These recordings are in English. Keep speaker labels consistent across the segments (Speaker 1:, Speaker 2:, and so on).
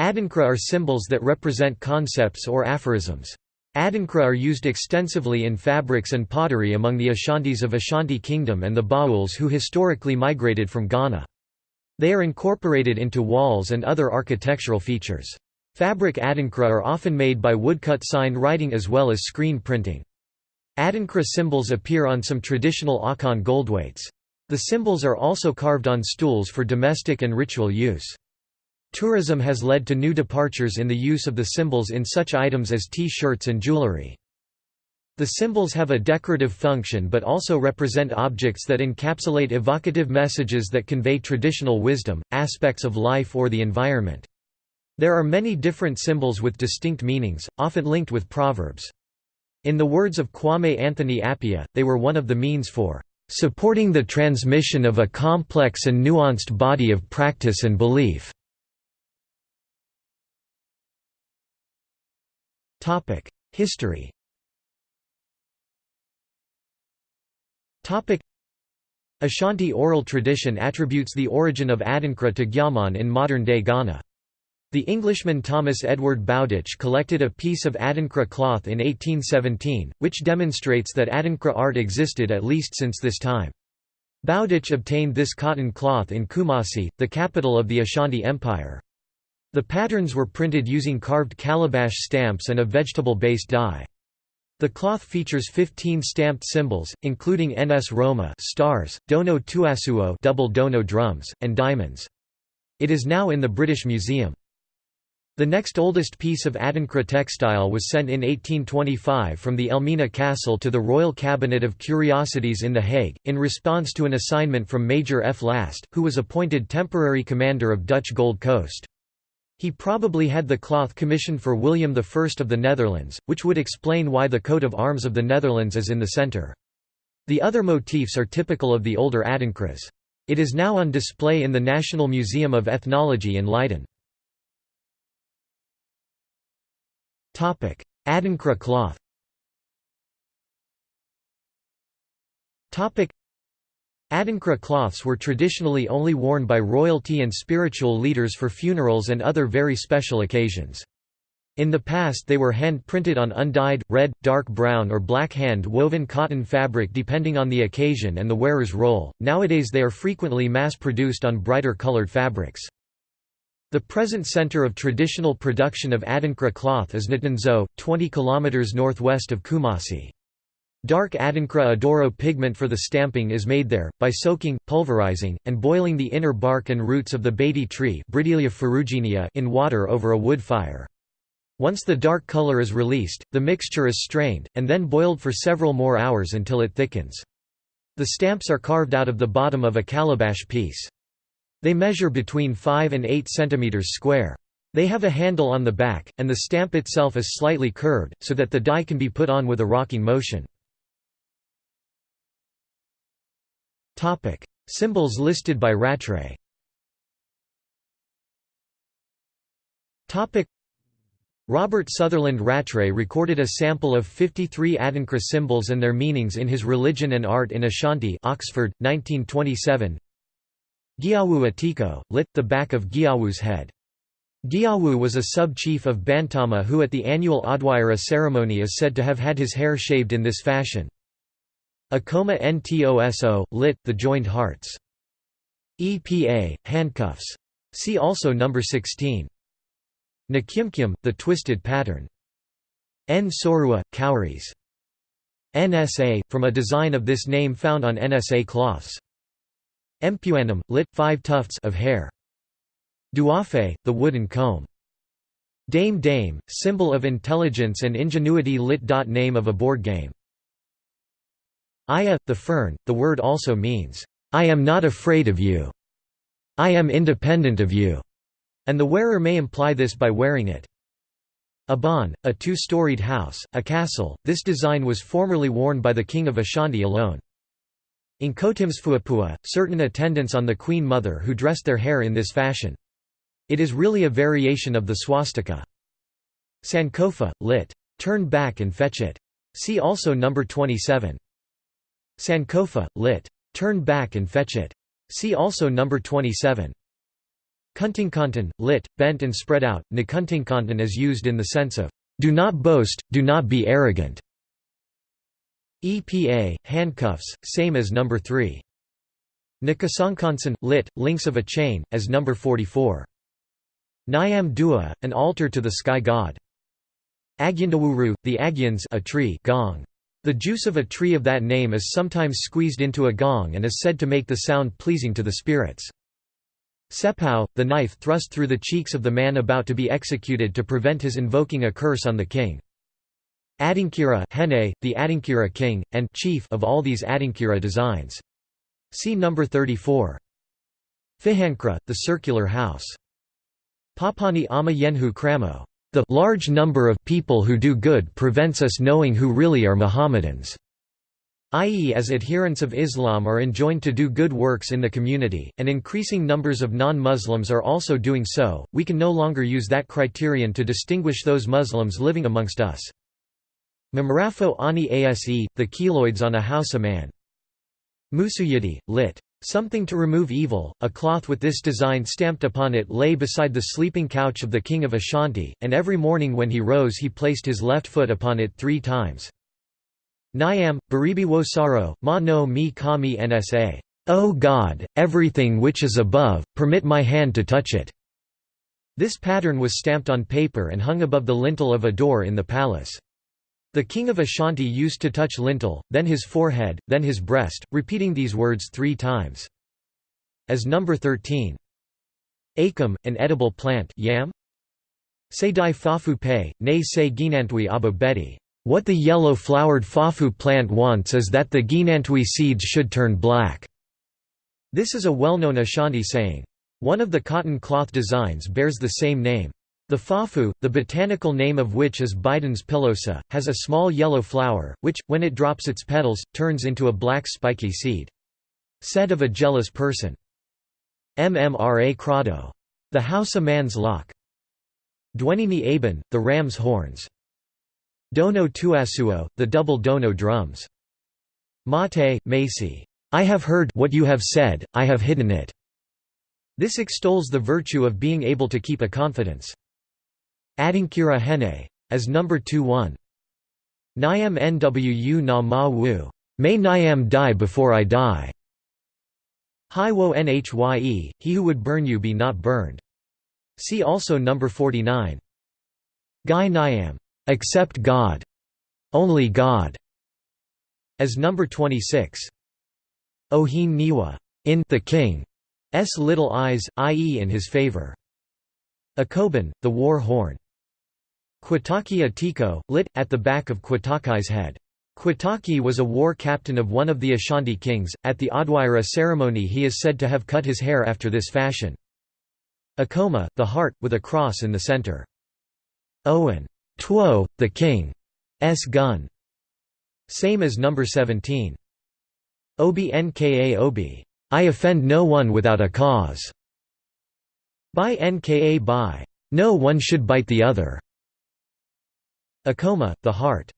Speaker 1: Adinkra are symbols that represent concepts or aphorisms. Adinkra are used extensively in fabrics and pottery among the Ashantis of Ashanti Kingdom and the Bauls who historically migrated from Ghana. They are incorporated into walls and other architectural features. Fabric adinkra are often made by woodcut sign writing as well as screen printing. Adinkra symbols appear on some traditional Akan goldweights. The symbols are also carved on stools for domestic and ritual use. Tourism has led to new departures in the use of the symbols in such items as T-shirts and jewelry. The symbols have a decorative function but also represent objects that encapsulate evocative messages that convey traditional wisdom, aspects of life or the environment. There are many different symbols with distinct meanings, often linked with proverbs. In the words of Kwame Anthony Appiah, they were one of the means for supporting the transmission of a complex and nuanced body of practice and belief. History Ashanti oral tradition attributes the origin of Adinkra to Gyaman in modern-day Ghana. The Englishman Thomas Edward Bowditch collected a piece of Adinkra cloth in 1817, which demonstrates that Adinkra art existed at least since this time. Bowditch obtained this cotton cloth in Kumasi, the capital of the Ashanti Empire. The patterns were printed using carved calabash stamps and a vegetable-based dye. The cloth features 15 stamped symbols, including Nsoroma stars, Dono Tuasuo double dono drums, and diamonds. It is now in the British Museum. The next oldest piece of Adinkra textile was sent in 1825 from the Elmina Castle to the Royal Cabinet of Curiosities in The Hague, in response to an assignment from Major F. Last, who was appointed temporary commander of Dutch Gold Coast. He probably had the cloth commissioned for William I of the Netherlands, which would explain why the coat of arms of the Netherlands is in the centre. The other motifs are typical of the older Adinkras. It is now on display in the National Museum of Ethnology in Leiden. Adinkra cloth Adinkra cloths were traditionally only worn by royalty and spiritual leaders for funerals and other very special occasions. In the past they were hand-printed on undyed, red, dark brown or black hand-woven cotton fabric depending on the occasion and the wearer's role, nowadays they are frequently mass-produced on brighter colored fabrics. The present center of traditional production of Adinkra cloth is Ntonso, 20 km northwest of Kumasi. Dark Adinkra Adoro pigment for the stamping is made there, by soaking, pulverizing, and boiling the inner bark and roots of the badie tree in water over a wood fire. Once the dark color is released, the mixture is strained, and then boiled for several more hours until it thickens. The stamps are carved out of the bottom of a calabash piece. They measure between 5 and 8 cm square. They have a handle on the back, and the stamp itself is slightly curved, so that the die can be put on with a rocking motion. Topic: Symbols listed by Rattray. Topic: Robert Sutherland Rattray recorded a sample of 53 Adinkra symbols and their meanings in his Religion and Art in Ashanti, Oxford, 1927. Giawu Atiko, lit. the back of Giawu's head. Giawu was a sub-chief of Bantama who at the annual Odwira ceremony is said to have had his hair shaved in this fashion. Akoma Ntoso, lit. The joined hearts. EPA, handcuffs. See also number 16. Nakimkim, the twisted pattern. N Sorua, cowries. NSA, from a design of this name found on NSA cloths. Empuanum, lit. Five tufts of hair. Duafe, the wooden comb. Dame Dame, symbol of intelligence and ingenuity lit. Name of a board game. Aya, the fern, the word also means, I am not afraid of you. I am independent of you. And the wearer may imply this by wearing it. Aban, a two-storied house, a castle, this design was formerly worn by the king of Ashanti alone. Inkotimsfuapua, certain attendants on the Queen Mother who dressed their hair in this fashion. It is really a variation of the swastika. Sankofa, lit. Turn back and fetch it. See also number 27. Sankofa, lit. Turn back and fetch it. See also number 27. Kuntingkanten, lit, bent and spread out, Nakuntingkanten is used in the sense of, "...do not boast, do not be arrogant". EPA, handcuffs, same as number 3. Nakasangkansen, lit, links of a chain, as number 44. Nyam Dua, an altar to the sky god. Agyandawuru, the Agyans a tree gong. The juice of a tree of that name is sometimes squeezed into a gong and is said to make the sound pleasing to the spirits. Sepau, the knife thrust through the cheeks of the man about to be executed to prevent his invoking a curse on the king. Adinkira Hene, the Adinkira king, and chief of all these Adinkira designs. See number 34. Fihankra, the circular house. Papani ama yenhu kramo. The large number of people who do good prevents us knowing who really are Mohammedans i.e. as adherents of Islam are enjoined to do good works in the community, and increasing numbers of non-Muslims are also doing so, we can no longer use that criterion to distinguish those Muslims living amongst us. Mamarafo ani ase, the keloids on a Hausa man. Musuyidi, lit. Something to remove evil, a cloth with this design stamped upon it lay beside the sleeping couch of the king of Ashanti, and every morning when he rose he placed his left foot upon it three times. Nyam, Baribi wo Saro, Ma no mi kami nsa. O God, everything which is above, permit my hand to touch it. This pattern was stamped on paper and hung above the lintel of a door in the palace. The king of Ashanti used to touch lintel, then his forehead, then his breast, repeating these words three times. As number 13. Acum, an edible plant yam? Se di fafu pe, ne se ginantui abo beti. What the yellow-flowered fafu plant wants is that the ginantui seeds should turn black. This is a well-known Ashanti saying. One of the cotton cloth designs bears the same name. The fafu, the botanical name of which is Bidens pilosa, has a small yellow flower, which, when it drops its petals, turns into a black spiky seed. Said of a jealous person. Mmra crado. The house a man's lock. Dwenini aben, the ram's horns. Dono tuasuo, the double dono drums. Mate, Macy. I have heard what you have said, I have hidden it. This extols the virtue of being able to keep a confidence. Adinkira Hene. As number 2-1. Nyam nwu na ma wu. May Nyam die before I die. Hi wo nhye, he who would burn you be not burned. See also number 49. Gye Nyame. Except God. Only God. As number 26. Ohin Niwa. In the King. S little eyes, i.e. in his favor. Akoban, the war horn. Kwitaki Atiko, lit, at the back of Kwitakai's head. Kwitaki was a war captain of one of the Ashanti kings. At the Adwaira ceremony, he is said to have cut his hair after this fashion. Akoma, the heart, with a cross in the center. Owen. Tuo, the king's gun. Same as number 17. Obi nka obi. I offend no one without a cause. By nka by. No one should bite the other. Akoma, the heart.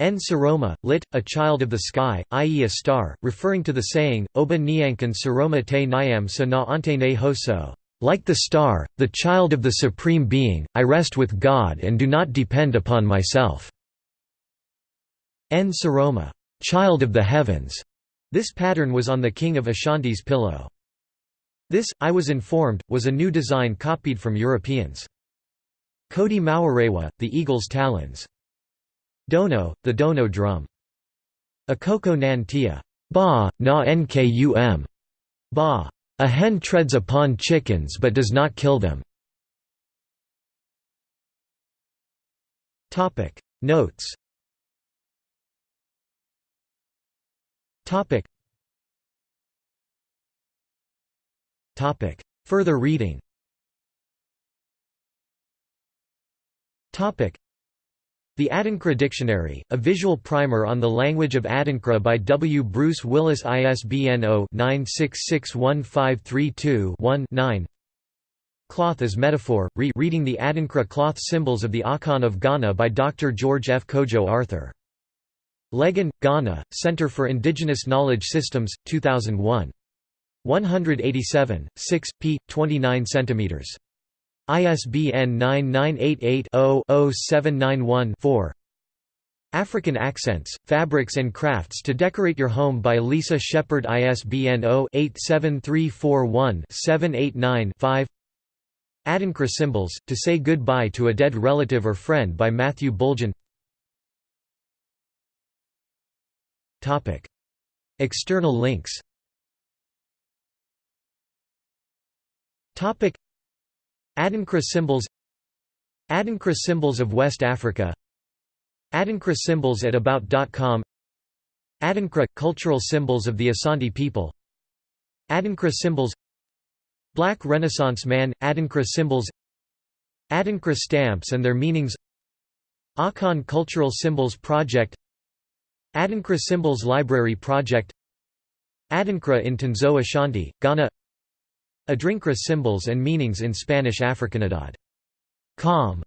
Speaker 1: Nsoroma, lit, a child of the sky, i.e. a star, referring to the saying, Oba Nyankan Saroma te Nyam sa na ante ne hoso. Like the star, the child of the Supreme Being, I rest with God and do not depend upon myself." Nsoroma, "'Child of the Heavens' This pattern was on the king of Ashanti's pillow. This, I was informed, was a new design copied from Europeans. Kodi Mawarewa, the eagle's talons. Dono, the dono drum. Akoko nan tia. Ba, na nkum. Ba. A hen treads upon chickens but does not kill them. Notes Topic Further reading Topic the Adinkra Dictionary, a visual primer on the language of Adinkra by W. Bruce Willis ISBN 0-9661532-1-9 Cloth as Metaphor, re reading the Adinkra cloth symbols of the Akan of Ghana by Dr. George F. Kojo Arthur. Legon, Ghana, Center for Indigenous Knowledge Systems, 2001. 187, 6, p. 29 cm. ISBN 9988-0-0791-4 African Accents, Fabrics and Crafts to Decorate Your Home by Lisa Shepard ISBN 0-87341-789-5 Adinkra Symbols, To Say Goodbye to a Dead Relative or Friend by Matthew Bulgin External links Adinkra symbols Adinkra symbols of West Africa Adinkra symbols at About.com Adinkra – cultural symbols of the Asante people Adinkra symbols Black Renaissance man – Adinkra symbols Adinkra stamps and their meanings Akan Cultural Symbols Project Adinkra Symbols Library Project Adinkra in Tanzo Ashanti, Ghana Adinkra symbols and meanings in Spanish Africanidad. Com